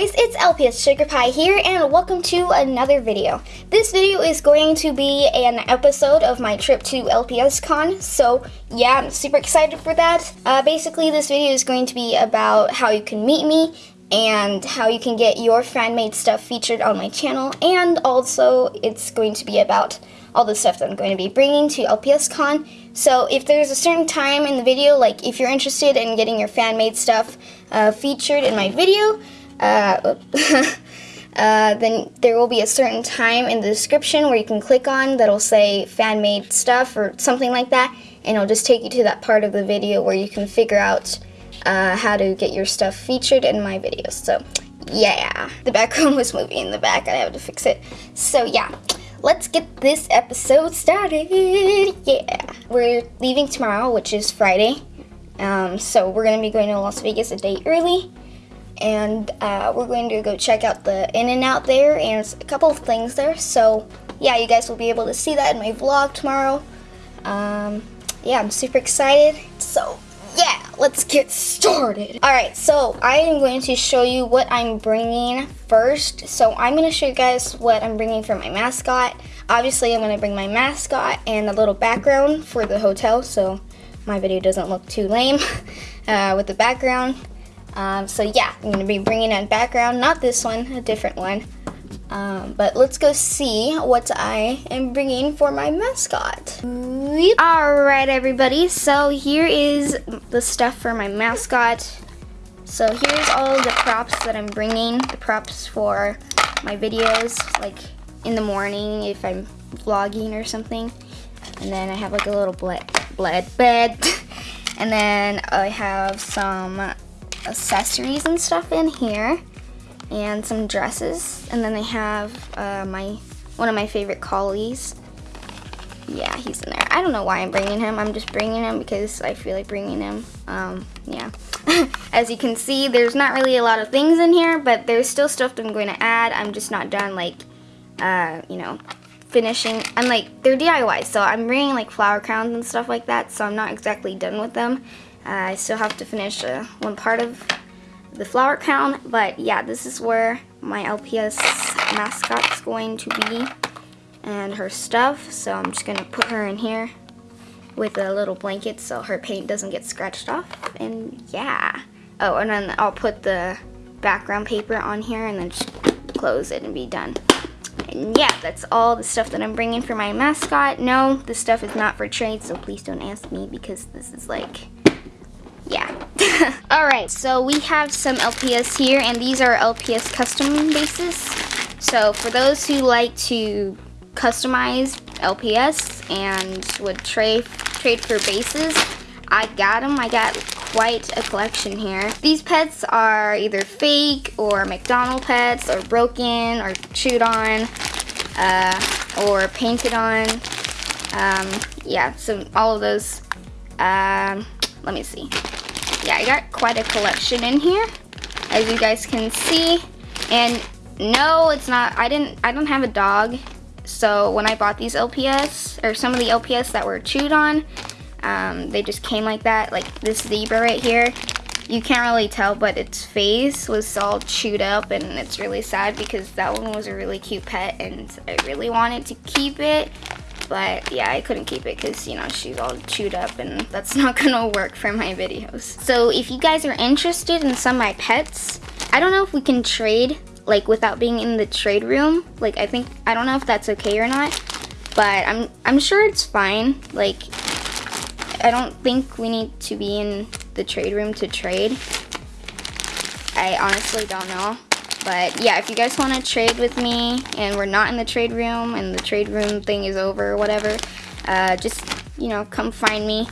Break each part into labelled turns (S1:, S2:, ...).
S1: guys, it's LPS Sugar Pie here and welcome to another video. This video is going to be an episode of my trip to LPS Con, so yeah, I'm super excited for that. Uh, basically, this video is going to be about how you can meet me and how you can get your fan-made stuff featured on my channel, and also it's going to be about all the stuff that I'm going to be bringing to LPS Con. So if there's a certain time in the video, like if you're interested in getting your fan-made stuff uh, featured in my video, uh, uh, then there will be a certain time in the description where you can click on that'll say fan-made stuff or something like that, and it'll just take you to that part of the video where you can figure out uh, how to get your stuff featured in my videos. So yeah, the background was moving in the back, and I have to fix it. So yeah, let's get this episode started. Yeah, we're leaving tomorrow, which is Friday. Um, so we're gonna be going to Las Vegas a day early and uh, we're going to go check out the In-N-Out there and a couple of things there. So yeah, you guys will be able to see that in my vlog tomorrow. Um, yeah, I'm super excited. So yeah, let's get started. All right, so I am going to show you what I'm bringing first. So I'm going to show you guys what I'm bringing for my mascot. Obviously, I'm going to bring my mascot and a little background for the hotel, so my video doesn't look too lame uh, with the background. Um, so yeah, I'm to be bringing in background, not this one, a different one. Um, but let's go see what I am bringing for my mascot. Alright everybody, so here is the stuff for my mascot. So here's all the props that I'm bringing, the props for my videos, like in the morning if I'm vlogging or something. And then I have like a little bled, bled bed. and then I have some accessories and stuff in here and some dresses. And then they have uh, my one of my favorite collies. Yeah he's in there. I don't know why I'm bringing him. I'm just bringing him because I feel like bringing him. Um, yeah. As you can see there's not really a lot of things in here but there's still stuff that I'm going to add. I'm just not done like uh, you know finishing I'm like they're DIY so I'm bringing like flower crowns and stuff like that so I'm not exactly done with them uh, I still have to finish uh, one part of the flower crown, but yeah, this is where my LPS mascot's going to be and her stuff. So I'm just gonna put her in here with a little blanket so her paint doesn't get scratched off. And yeah. Oh, and then I'll put the background paper on here and then just close it and be done. And yeah, that's all the stuff that I'm bringing for my mascot. No, this stuff is not for trade, so please don't ask me because this is like yeah. Alright, so we have some LPS here, and these are LPS custom bases. So for those who like to customize LPS and would trade trade for bases, I got them. I got quite a collection here. These pets are either fake or McDonald pets or broken or chewed on uh, or painted on. Um, yeah, so all of those. Um, let me see yeah, I got quite a collection in here, as you guys can see. And no, it's not, I didn't, I don't have a dog. So when I bought these LPS, or some of the LPS that were chewed on, um, they just came like that, like this zebra right here. You can't really tell, but its face was all chewed up and it's really sad because that one was a really cute pet and I really wanted to keep it but yeah, I couldn't keep it because, you know, she's all chewed up and that's not gonna work for my videos. So if you guys are interested in some of my pets, I don't know if we can trade like without being in the trade room. Like I think, I don't know if that's okay or not, but I'm, I'm sure it's fine. Like I don't think we need to be in the trade room to trade. I honestly don't know. But yeah, if you guys want to trade with me and we're not in the trade room and the trade room thing is over or whatever, uh, just, you know, come find me.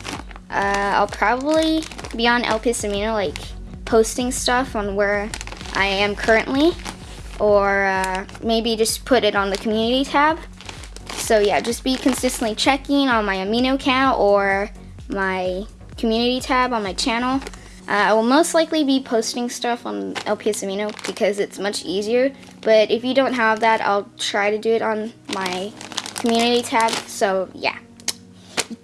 S1: Uh, I'll probably be on LPS Amino, like, posting stuff on where I am currently. Or uh, maybe just put it on the community tab. So yeah, just be consistently checking on my Amino account or my community tab on my channel. Uh, I will most likely be posting stuff on LPS Amino because it's much easier, but if you don't have that, I'll try to do it on my community tab, so yeah.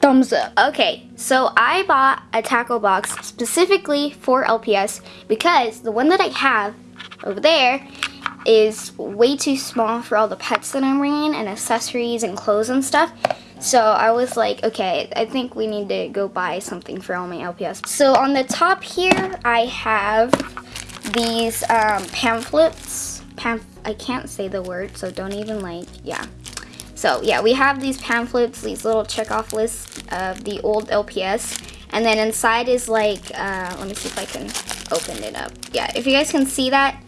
S1: Thumbs up. Okay, so I bought a tackle box specifically for LPS because the one that I have over there is way too small for all the pets that I'm bringing and accessories and clothes and stuff. So I was like, okay, I think we need to go buy something for all my LPS. So on the top here, I have these um, pamphlets. Pam I can't say the word, so don't even like, yeah. So yeah, we have these pamphlets, these little check-off lists of the old LPS. And then inside is like, uh, let me see if I can open it up. Yeah, if you guys can see that,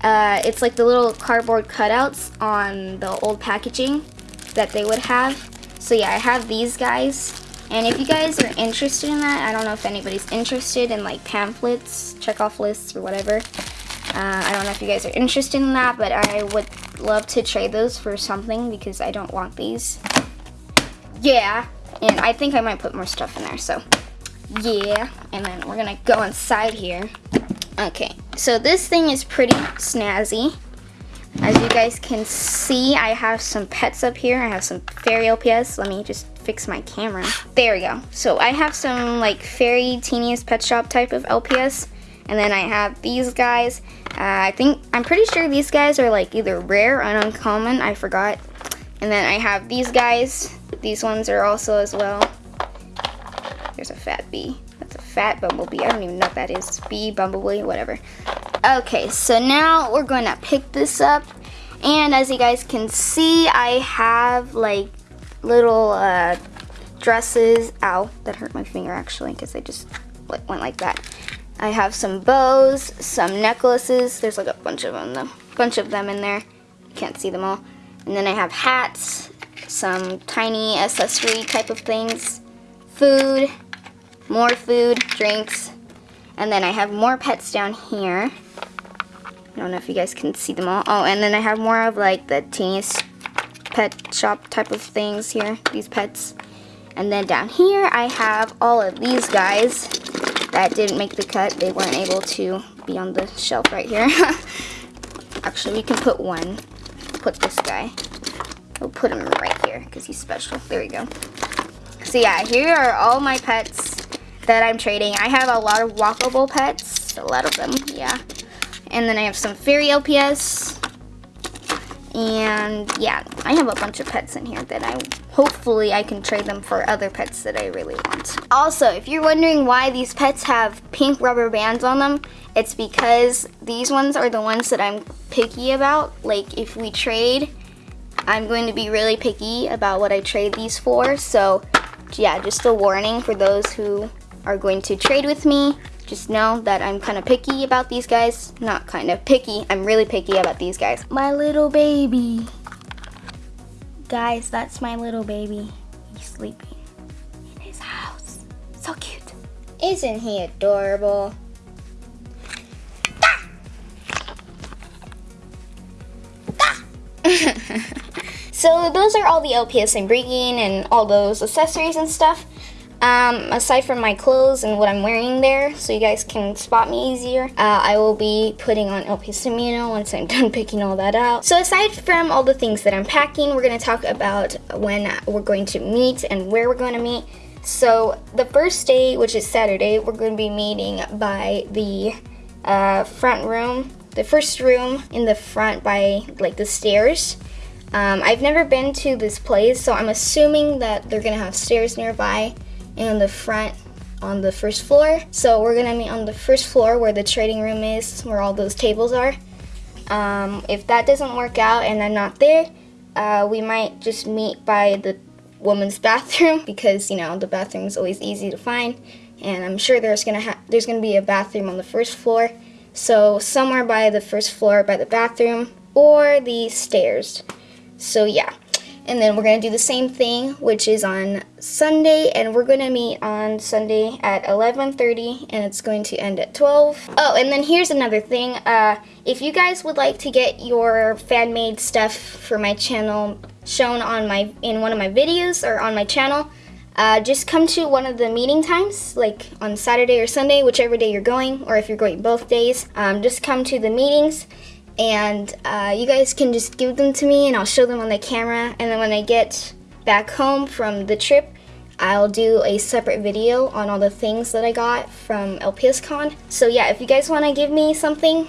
S1: uh, it's like the little cardboard cutouts on the old packaging that they would have. So yeah, I have these guys. And if you guys are interested in that, I don't know if anybody's interested in like pamphlets, check-off lists, or whatever. Uh, I don't know if you guys are interested in that, but I would love to trade those for something because I don't want these. Yeah, and I think I might put more stuff in there, so yeah. And then we're gonna go inside here. Okay, so this thing is pretty snazzy. As you guys can see, I have some pets up here. I have some fairy LPS. Let me just fix my camera. There we go. So I have some like fairy teeniest pet shop type of LPS. And then I have these guys. Uh, I think, I'm pretty sure these guys are like either rare or uncommon. I forgot. And then I have these guys. These ones are also as well. There's a fat bee. That's a fat bumblebee. I don't even know what that is. Bee, bumblebee, whatever. Okay, so now we're going to pick this up. And as you guys can see, I have like little uh, dresses. Ow, that hurt my finger actually because I just went like that. I have some bows, some necklaces. There's like a bunch of them, though. bunch of them in there. You can't see them all. And then I have hats, some tiny accessory type of things, food, more food, drinks, and then I have more pets down here. I don't know if you guys can see them all. Oh, and then I have more of like the teeniest pet shop type of things here, these pets. And then down here I have all of these guys that didn't make the cut. They weren't able to be on the shelf right here. Actually, we can put one. Put this guy. We'll put him right here because he's special. There we go. So yeah, here are all my pets that I'm trading. I have a lot of walkable pets. A lot of them, yeah. And then I have some fairy LPS. And yeah, I have a bunch of pets in here that I hopefully I can trade them for other pets that I really want. Also, if you're wondering why these pets have pink rubber bands on them, it's because these ones are the ones that I'm picky about. Like if we trade, I'm going to be really picky about what I trade these for. So yeah, just a warning for those who are going to trade with me. Just know that I'm kind of picky about these guys. Not kind of picky, I'm really picky about these guys. My little baby. Guys, that's my little baby. He's sleeping in his house. So cute. Isn't he adorable? so those are all the LPS I'm bringing and all those accessories and stuff. Um, aside from my clothes and what I'm wearing there, so you guys can spot me easier, uh, I will be putting on LPS Amino once I'm done picking all that out. So aside from all the things that I'm packing, we're going to talk about when we're going to meet and where we're going to meet. So the first day, which is Saturday, we're going to be meeting by the uh, front room, the first room in the front by like the stairs. Um, I've never been to this place, so I'm assuming that they're going to have stairs nearby and the front on the first floor. So we're gonna meet on the first floor where the trading room is, where all those tables are. Um, if that doesn't work out and I'm not there, uh, we might just meet by the woman's bathroom because you know the bathroom is always easy to find, and I'm sure there's gonna there's gonna be a bathroom on the first floor. So somewhere by the first floor by the bathroom or the stairs. So yeah. And then we're going to do the same thing, which is on Sunday, and we're going to meet on Sunday at 11.30, and it's going to end at 12. Oh, and then here's another thing. Uh, if you guys would like to get your fan-made stuff for my channel shown on my in one of my videos or on my channel, uh, just come to one of the meeting times, like on Saturday or Sunday, whichever day you're going, or if you're going both days. Um, just come to the meetings and uh, you guys can just give them to me and I'll show them on the camera and then when I get back home from the trip I'll do a separate video on all the things that I got from LPSCon. So yeah, if you guys want to give me something,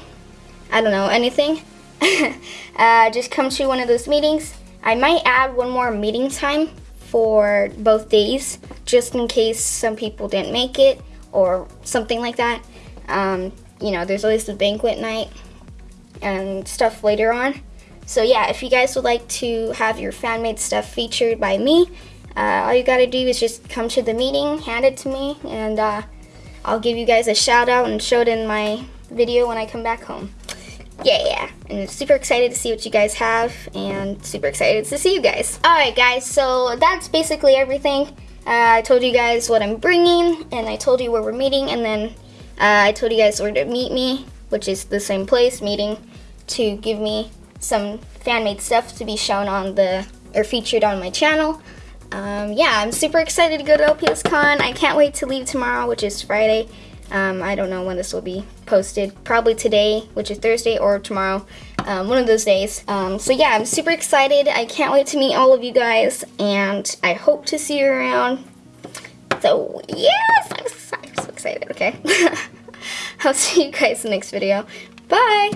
S1: I don't know, anything, uh, just come to one of those meetings. I might add one more meeting time for both days, just in case some people didn't make it or something like that. Um, you know, there's always the banquet night and stuff later on. So yeah, if you guys would like to have your fan-made stuff featured by me, uh, all you gotta do is just come to the meeting, hand it to me, and uh, I'll give you guys a shout out and show it in my video when I come back home. Yeah, yeah, and super excited to see what you guys have, and super excited to see you guys. Alright guys, so that's basically everything. Uh, I told you guys what I'm bringing, and I told you where we're meeting, and then uh, I told you guys where to meet me, which is the same place, meeting, to give me some fan-made stuff to be shown on the, or featured on my channel. Um, yeah, I'm super excited to go to LPSCon. I can't wait to leave tomorrow, which is Friday. Um, I don't know when this will be posted. Probably today, which is Thursday, or tomorrow. Um, one of those days. Um, so yeah, I'm super excited. I can't wait to meet all of you guys, and I hope to see you around. So yes, I'm so, I'm so excited, okay? I'll see you guys in the next video. Bye!